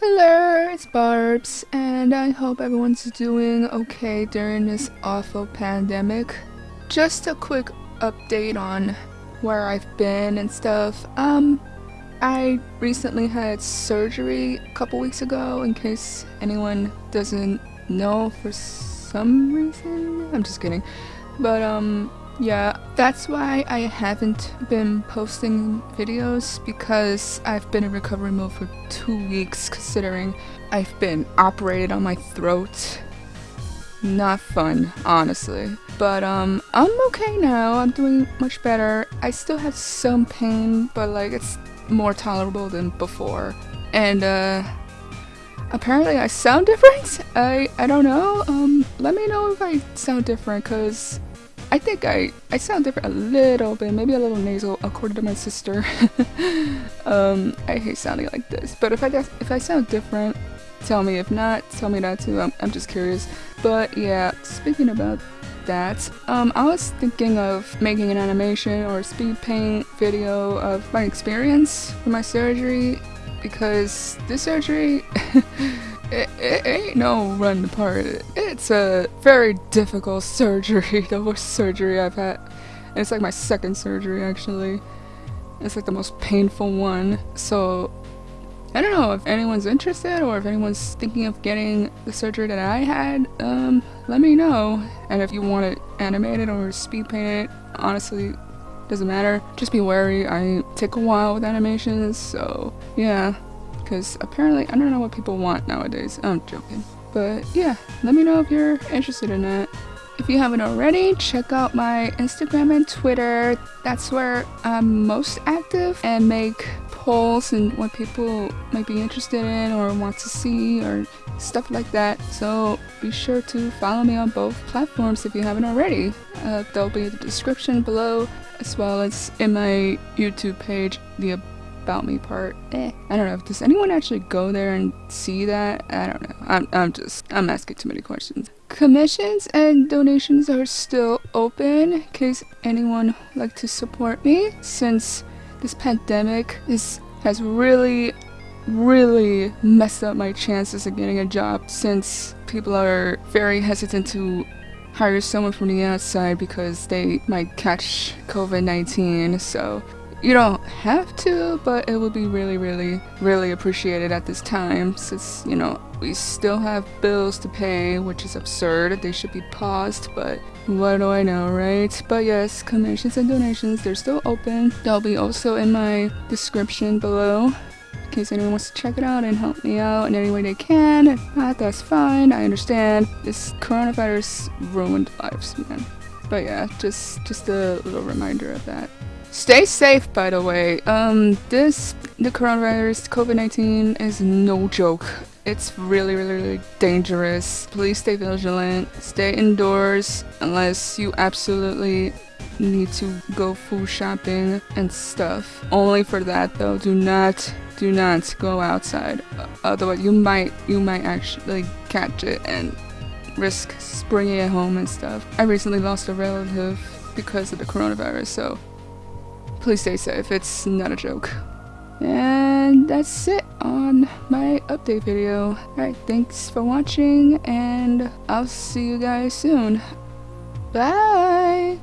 Hello, it's Barbs, and I hope everyone's doing okay during this awful pandemic. Just a quick update on where I've been and stuff. Um, I recently had surgery a couple weeks ago, in case anyone doesn't know for some reason. I'm just kidding. But, um, yeah, that's why I haven't been posting videos because I've been in recovery mode for two weeks considering I've been operated on my throat. Not fun, honestly. But um, I'm okay now. I'm doing much better. I still have some pain, but like it's more tolerable than before. And uh, apparently I sound different. I I don't know. Um, let me know if I sound different, cause I think I, I sound different a little bit, maybe a little nasal, according to my sister. um, I hate sounding like this, but if I if I sound different, tell me. If not, tell me that too. I'm, I'm just curious. But yeah, speaking about that, um, I was thinking of making an animation or speed paint video of my experience with my surgery because this surgery it, it, ain't no run apart. It's a very difficult surgery, the worst surgery I've had. And it's like my second surgery actually. It's like the most painful one. So I don't know if anyone's interested or if anyone's thinking of getting the surgery that I had, um, let me know. And if you want it animated or speed painted, honestly, doesn't matter. Just be wary, I take a while with animations, so yeah because apparently I don't know what people want nowadays. I'm joking. But yeah, let me know if you're interested in that. If you haven't already, check out my Instagram and Twitter. That's where I'm most active and make polls and what people might be interested in or want to see or stuff like that. So be sure to follow me on both platforms if you haven't already. Uh, they'll be in the description below as well as in my YouTube page, the about me part. Eh. I don't know. Does anyone actually go there and see that? I don't know. I'm, I'm just, I'm asking too many questions. Commissions and donations are still open in case anyone would like to support me since this pandemic is has really really messed up my chances of getting a job since people are very hesitant to hire someone from the outside because they might catch COVID-19 so you don't have to, but it would be really, really, really appreciated at this time since, you know, we still have bills to pay, which is absurd. They should be paused, but what do I know, right? But yes, commissions and donations, they're still open. They'll be also in my description below in case anyone wants to check it out and help me out in any way they can. If not, that's fine. I understand. This coronavirus ruined lives, man. But yeah, just just a little reminder of that. Stay safe, by the way. Um, this, the coronavirus, COVID-19 is no joke. It's really, really, really dangerous. Please stay vigilant. Stay indoors unless you absolutely need to go food shopping and stuff. Only for that though. Do not, do not go outside. Otherwise, you might, you might actually catch it and risk bringing it home and stuff. I recently lost a relative because of the coronavirus, so please stay safe. It's not a joke. And that's it on my update video. Alright, thanks for watching, and I'll see you guys soon. Bye!